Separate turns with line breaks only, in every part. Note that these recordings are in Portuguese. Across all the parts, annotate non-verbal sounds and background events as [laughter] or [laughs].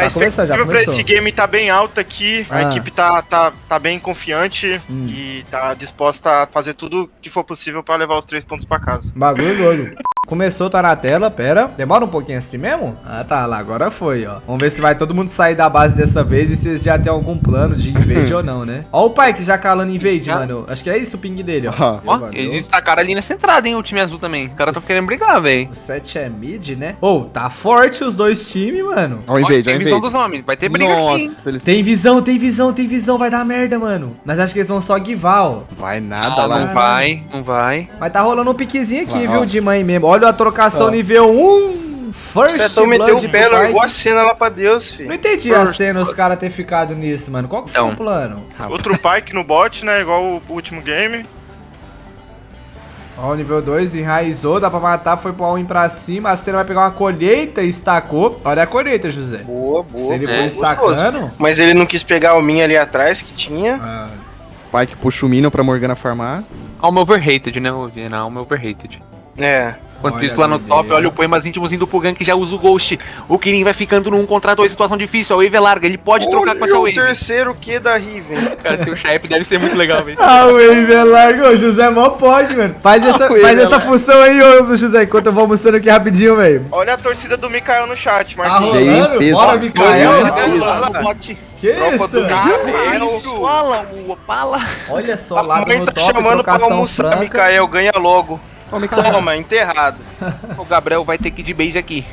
É, a expectativa pra
começou.
esse game tá bem alta aqui.
Ah.
A equipe tá, tá, tá bem confiante
Hum.
e tá disposta a fazer tudo que for possível pra levar os três pontos pra casa.
Bagulho doido. Começou, tá na tela, pera. Demora um pouquinho assim mesmo? Ah, tá, lá, agora foi, ó. Vamos ver se vai todo mundo sair da base dessa vez e se eles já tem algum plano de invade [laughs] ou não, né? Ó o pai que já calando invade,
Já.
mano. Acho que é isso o ping dele, ó.
Ó,
Valeu.
eles destacaram ali nessa entrada, hein, o time azul também. Os caras tão querendo brigar, velho.
O 7 é mid, né? Ô, tá forte os dois times, mano.
Ó o invade, ó o
Tem visão dos homens, vai ter briga aqui, hein.
Nossa, eles...
Tem visão, tem visão, tem visão, vai dar merda, mano. Mas acho que eles vão só guivar, ó.
Vai nada
Ah,
lá.
não vai, não vai.
Mas tá rolando um piquezinho aqui,
Ó,
viu,
ó.
de mãe mesmo. Olha a trocação
Ó.
nível 1. First
Você então meteu
Blood
o pé, largou a cena lá pra Deus,
Não
filho.
entendi a cena, os caras ter ficado nisso, mano. Qual que foi
Então.
o plano?
Outro Pike no bot, né? Igual o último game.
Ó, o nível 2 enraizou, dá pra matar, foi pro all-in pra cima. A cena vai pegar uma colheita e estacou. Olha a colheita, José.
Boa, boa.
Se ele
é,
for
gostoso.
estacando...
Mas ele não quis pegar o minha ali atrás que tinha.
Ah,
Pai que puxa o Minion pra Morgana farmar.
Alma overrated, né, ô Viena? Alma overrated.
É.
Enquanto
Olha
isso, lá no
a
top, olha o poemas íntimos do Pugan que já usa o Ghost. O Kirin vai ficando no 1 contra 2, situação difícil. A Wave é larga, ele pode trocar com essa
Olha o
Wave.
terceiro Q da Riven. [laughs]
Cara, seu Shep deve ser muito legal, velho.
O Wave é largo. Ô, José mó pode, mano. Faz essa,
Wave
faz
é
essa função aí, ô, José, enquanto eu vou mostrando aqui rapidinho, velho.
Olha a torcida do Mikael no chat,
Tá
Marquinhos.
rolando?
peso.
Bora, Mikael.
Olha
Bot.
Que
Tropa
isso?
do Gabriel.
Sola, o Opala.
Olha só,
A
lá
mãe
no
tá
top,
chamando pra almoçar,
franca.
Mikael, ganha logo. Toma, enterrado.
O Gabriel vai ter que ir de base aqui.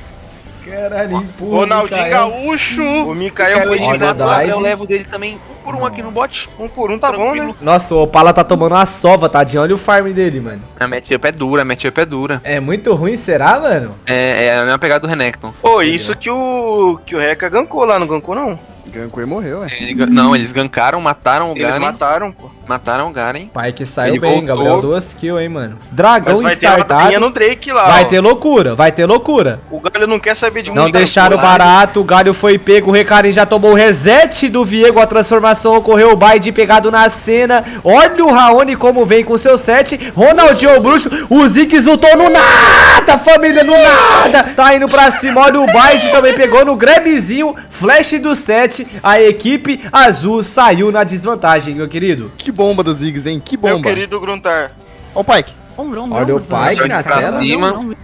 Caralho, empurra,
Ronaldinho. Gaúcho.
O Mikael foi
Tirado, Gabriel levo dele também. Um por um aqui no bot.
um por um, tá bom, né?
Tranquilo.
Nossa, o Opala tá tomando uma sova, tadinho. Olha o farm dele, mano.
A matchup é dura, a matchup é dura.
É muito ruim, será, mano?
É, é a mesma pegada do Renekton.
Pô, isso que o que o Reca gancou lá, não gancou não?
Gankou e morreu, é.
Ele não, eles gankaram, mataram o
Eles
Garen.
mataram, pô.
Mataram o Garen.
Pai que saiu
Ele
bem,
voltou.
Gabriel. Duas kills, hein, mano. Dragão
Mas vai ter no Drake lá,
Vai
ó.
ter loucura, vai ter loucura.
O Galho não quer saber de
Não deixaram barato, o Galho foi pego, o Recarim já tomou o reset do Viego, a transformação ocorreu, o Baide pegado na cena. Olha o Raoni como vem com seu set. Ronaldinho o bruxo, o Ziggs lutou no nada, família, no nada. Tá indo pra cima, olha o Baide também pegou no grabzinho, flash do set. A equipe azul saiu na desvantagem, meu querido.
Que bomba dos Ziggs, hein? Que
Meu
bomba.
querido Gruntar.
Ó o Pike.
Olha o Pike na
pra
tela.
cima.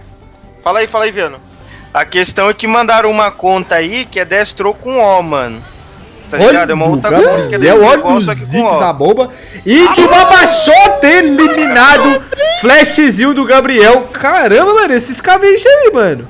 Fala aí, fala aí, Viano.
A questão é que mandaram uma conta aí que é destro com O, mano. Tá ligado? É uma outra conta que é
Gabriel,
destro
olha
igual,
o
só que com
Ziggs na
O.
bomba. E de uma baixota eliminado. Flashzinho do Gabriel. Caramba, mano, esses cabeças aí, mano.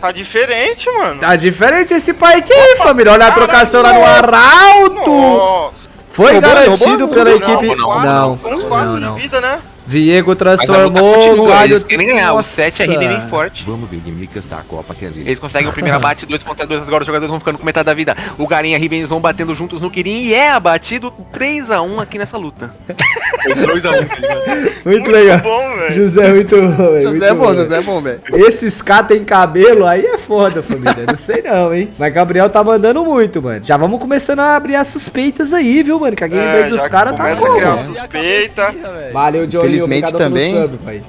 Tá diferente, mano.
Tá diferente esse pai aqui, família. Olha a trocação lá no Arauto.
Nossa.
Foi
Roubou,
garantido
roubou?
pela
Não,
equipe. Não, não, não.
de vida, né?
Viego transformou o galho.
eles querem ganhar. O
Nossa.
7 é bem forte.
Vamos ver Micas da Copa Kenzie.
Eles conseguem o primeiro abate, 2 contra 2, agora os jogadores vão ficando com metade da vida. O Garim e eles vão batendo juntos no Kirin e é abatido 3x1 aqui nessa luta. Foi 2x1. [laughs]
Muito legal.
bom, velho.
José, muito bom, velho.
José é
muito
bom. José é bom, velho.
Esses K tem cabelo, aí é foda, família. Não sei não, hein? Mas Gabriel tá mandando muito, mano. Já vamos começando a abrir as suspeitas aí, viu, mano? Que a gameplay
É,
dos caras tá
começa a
boa.
criar suspeita.
Valeu, Johnny.
Infelizmente também.
sub, pai.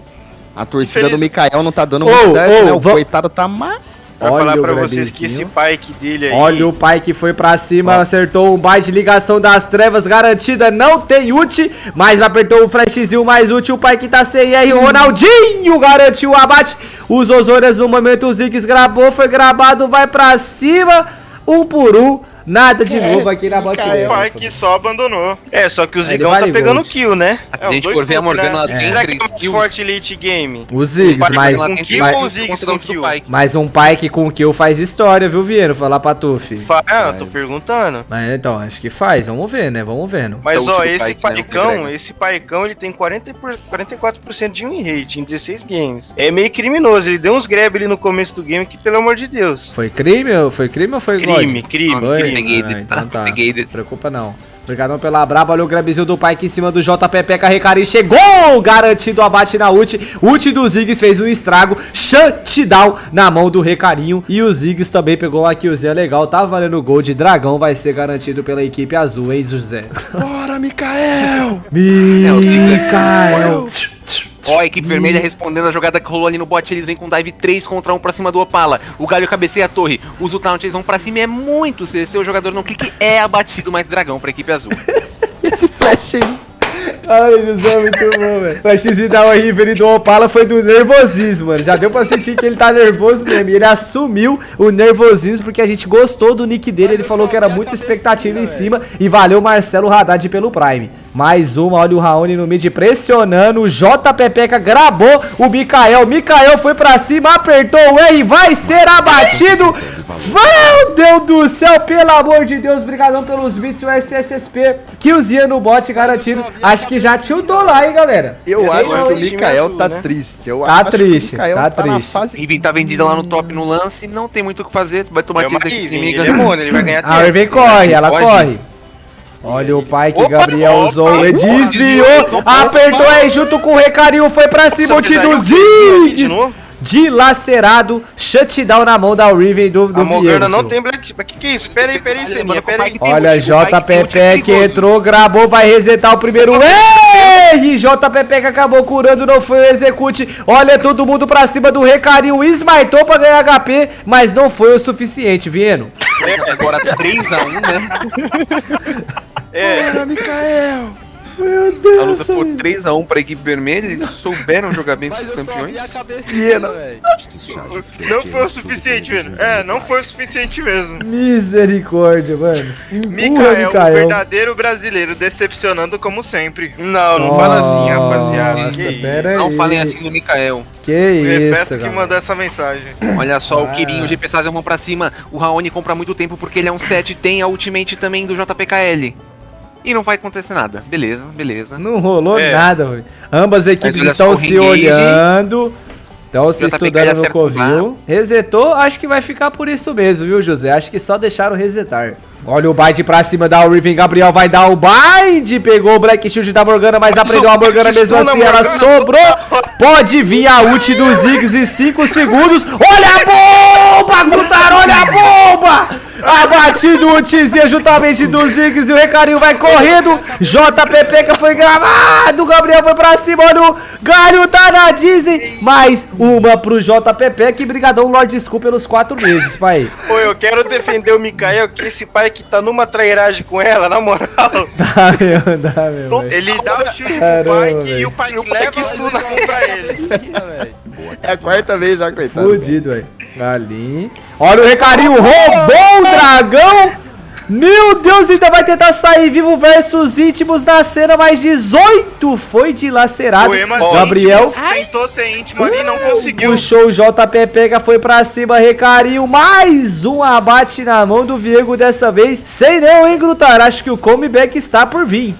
A torcida do
Infeliz-
Mikael não tá dando muito certo,
ô,
né? O
va-
coitado tá má.
Pra
Olha
falar
o
pra vocês que esse Pike dele aí.
Olha o pai que foi pra cima, acertou um bite de ligação das trevas garantida, não tem ult, mas apertou o flashzinho mais útil, o pai que tá sem R, Ronaldinho garantiu o abate, os Osórias no momento, o Ziggs gravou, foi gravado, vai pra cima, um por um, nada de novo aqui na bot lane,
O Pike só abandonou.
É, só que o Zigão tá pegando
gold.
kill, né?
Se
É,
a gente for ver a Morgana,
né?
ela tem
Será que é
3
mais forte Elite Game?
O Ziggs, mas,
tem
kill
mas,
ou
três
Ziggs com kill?
Pike.
mas um Pike com kill faz história, viu, Vieno? Falar pra tu, fi.
Fa- Ah, eu tô perguntando.
Mas então, acho que faz, vamos ver, né? Vamos vendo.
Mas ó, esse
né, o
paicão, esse paicão, ele tem 40 por, 44% de win rate em 16 games. É meio criminoso, ele deu uns grab ali no começo do game que, pelo amor de Deus.
Foi crime ou foi crime ou foi?
Crime, crime, crime.
Peguei
Ah,
ele,
então
tá?
tá.
Peguei.
Não preocupa não. Obrigadão pela braba, olha o grabzinho do Pike em cima do JPP, Carrecari chegou, garantido o abate na ult, ult do Ziggs fez um estrago, shutdown na mão do Recarinho, e o Ziggs também pegou uma killzinha legal, tá valendo gol de dragão, vai ser garantido pela equipe azul, hein, José?
Bora, Mikael!
Mikael!
Ó, a equipe vermelha respondendo a jogada que rolou ali no bot, eles vêm com dive 3 contra 1 pra cima do Opala. O Galho cabeceia a torre, usa o taunt, eles vão pra cima e é muito CC, o jogador não clique, é abatido, mais dragão pra equipe azul. [laughs]
Esse flash aí.
Ai, José, muito bom, velho. O flashzinho da River do Opala foi do nervosismo, mano. Já deu pra sentir que ele tá nervoso mesmo. E ele assumiu o nervosismo porque a gente gostou do nick dele. Ele falou que era muita expectativa em cima. E valeu Marcelo Haddad pelo Prime. Mais uma, olha o Raoni no mid pressionando. O JPPK gravou o Mikael. Mikael foi pra cima, apertou o R. Vai ser abatido. Meu Deus do céu, pelo amor de Deus. Obrigadão pelos bits e o SSSP. Killzinha no bot garantido. Acho que já tiltou lá, hein, galera.
Eu acho que o Mikael tá
né?
triste. Eu
Tá
acho
triste,
que o Mikael
tá
tá, na
triste.
fase...
Riven tá vendida lá no top no lance, não tem muito o que fazer, vai tomar
É
tiro da
Riven,
inimiga.
ele é ele vai ganhar
A Irving corre, ela corre. Olha o pai que
Opa,
Gabriel
opa,
usou, ele
opa,
desviou,
opa,
apertou aí junto com o Recarinho, foi pra cima, o
de
Ziggs, dilacerado, shutdown na mão da Riven do, do
A Morgana não tem black... Mas que que é isso? Pera aí, pera aí, Seninha, pera aí.
Olha,
que tem
JPP
motivo
que entrou, gravou, vai resetar o primeiro. Ei! JPP que acabou curando, não foi o execute. Olha todo mundo pra cima do Recarinho, esmaitou pra ganhar HP, mas não foi o suficiente, Vieno.
Agora 3x1, né? [laughs]
É,
Bora, Mikael!
Meu
A luta ficou 3x1 pra equipe vermelha, eles souberam jogar bem com os campeões.
Viena.
Não foi o suficiente, velho. É, não foi o suficiente mesmo.
Misericórdia, mano.
Mikael, o verdadeiro brasileiro, decepcionando como sempre.
não, não fala assim, rapaziada.
Nossa,
Que
pera
isso?
aí.
Não falem assim do Mikael.
Que
O
isso,
que
galera.
mandou essa mensagem.
Olha só,
Ah.
o Kirin, o GP Sazia vão pra cima. O Raoni compra muito tempo porque ele é um 7 tem a ultimate também do JPKL. E não vai acontecer nada. Beleza, beleza.
Não rolou
É.
nada, velho. Ambas equipes estão se olhando. Estão se estudando no Covil. Resetou, acho que vai ficar por isso mesmo, viu, José? Acho que só deixaram resetar. Olha o bind pra cima da Riven. Gabriel vai dar o bind. Pegou o Black Shield da Morgana, mas aprendeu a Morgana mesmo assim. Ela sobrou. Pode vir a ult do Ziggs em 5 segundos. Olha a bomba, Gutaro. Olha a bomba. Abatido o ultzinho juntamente do Ziggs e o Recarinho vai correndo. JPP que foi gravado. Gabriel foi pra cima. Olha o Galho tá na Disney. Mais uma pro JPP. Que brigadão, Lord Skull pelos 4 meses, pai.
Pô, eu quero defender o Mikael, que esse pai que tá numa trairagem com ela, na moral. [laughs]
Dá meu, dá meu.
Ele dá o chute pro Pike e o Pike
O
leva
Pike
o
estuna.
stun pra ele.
É a quarta vez já, coitado.
Fudido, velho. Ali. Olha o Recarinho. Roubou o dragão. Meu Deus, ainda vai tentar sair vivo versus íntimos da cena, mais 18 foi dilacerado.
Poema
Gabriel
tentou ser íntimo ali e não conseguiu.
puxou o JPP, que foi pra cima, Recarinho, mais um abate na mão do Viego dessa vez. Sei não, hein, Grutar, acho que o comeback está por vir.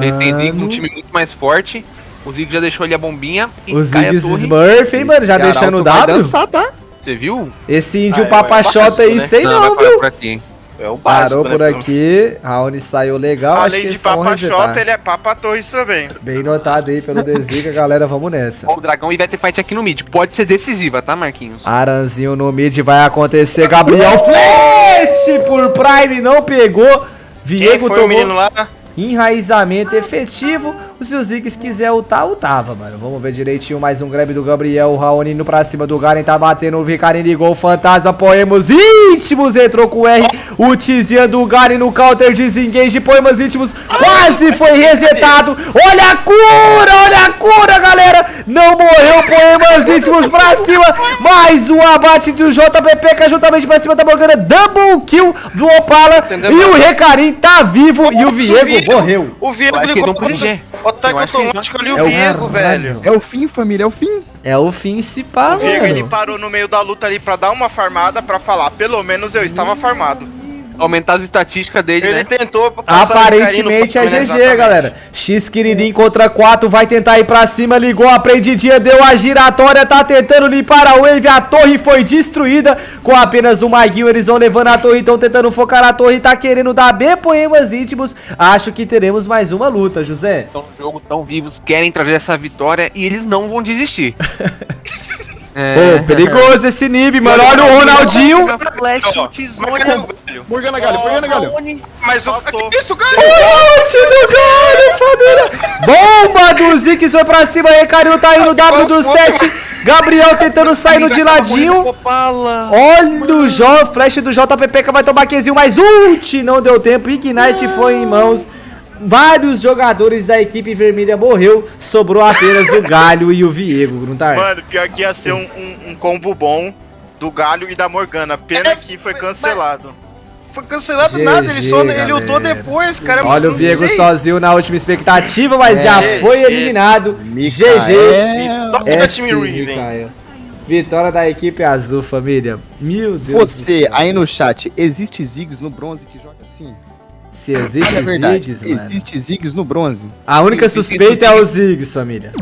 Eles têm um
Mano,
time muito mais forte. O Ziggs já deixou ali a bombinha e
Ziggs
torre.
Smurf, hein, mano, já
Esse
deixando o W.
dançar, tá?
Você viu?
Esse índio
Ah,
papachota
é
aí,
básico,
sei não,
parar
viu?
por aqui.
É o básico,
Parou
né,
por
pelo-
aqui, Raoni saiu legal, acho que
Além de
eles vão
Papa
resetar.
Xota, ele é Papa Torres também.
Bem notado aí pelo Desiga, [laughs] galera, vamos nessa.
Ó, o dragão e vai ter fight aqui no mid. Pode ser decisiva, tá, Marquinhos?
Aranzinho no mid vai acontecer, Gabriel [laughs] Flash por Prime, não pegou.
Quem
Viego
o menino
tomou
lá?
enraizamento efetivo. Se o Ziggs quiser ultar, ultava, mano. Vamos ver direitinho mais um grab do Gabriel. O Raoni indo pra cima do Garen, tá batendo o Vicarim ligou o Fantasma. Poemos íntimos entrou com o R. O Tizian do Garen no counter desengage. Poemas íntimos quase foi resetado. Olha a cura, olha a cura, galera. Não morreu. Poemas íntimos pra cima. Mais um abate do JPP, que é juntamente pra cima da Morgana. Double kill do Opala.
Entendeu?
E o Recarim tá vivo. E o Viego morreu.
O Viego ligou
não podia.
o ataque automático ali,
É
o
o
Viego, velho.
É o fim, família, é o fim.
É o fim se pá,
O Viego, ele
mano.
parou no meio da luta ali pra dar uma farmada, pra falar, pelo menos eu estava farmado.
Aumentar as estatísticas dele,
Ele
né?
tentou passar
Aparentemente é GG,
né?
galera. X Quiridim contra 4, vai tentar ir pra cima, ligou a prendidinha, deu a giratória, tá tentando limpar a wave, a torre foi destruída com apenas um maguinho, eles vão levando a torre, estão tentando focar a torre, tá querendo dar B poemas íntimos, acho que teremos mais uma luta, José.
Estão no jogo, tão vivos, querem trazer essa vitória e eles não vão desistir. [laughs]
Pô, perigoso esse Nib, mano, olha o Ronaldinho.
Flash.
Marcão, galho.
Morgana Galho, Morgana Galho.
Mas o que isso, cara?
Ult do Galho, família! Bomba do Ziggs foi pra cima, Recarinho tá indo, W do 7. Gabriel tentando sair no de ladinho. Olha o Jó, flash do JPP que vai tomar Qzinho, mas ult não deu tempo. Ignite foi em mãos. Vários jogadores da equipe vermelha morreu. Sobrou apenas o Galho e o Viego, Gruntar.
Mano, pior que ia ser um, um- um combo bom do galho e da Morgana. Pena que foi cancelado.
Foi cancelado
GG,
nada, ele só ele ultou
galera.
depois, cara.
Olha o Viego sozinho na última expectativa, mas já
É,
foi
GG.
eliminado.
Micael.
GG.
Top da time Riven.
Vitória da equipe azul, família. Meu Deus. do
Você,
céu.
aí no chat, existe Ziggs no bronze que joga assim?
Se existe
Olha verdade,
Ziggs, mano.
existe Ziggs no bronze.
A única suspeita é o Ziggs, família.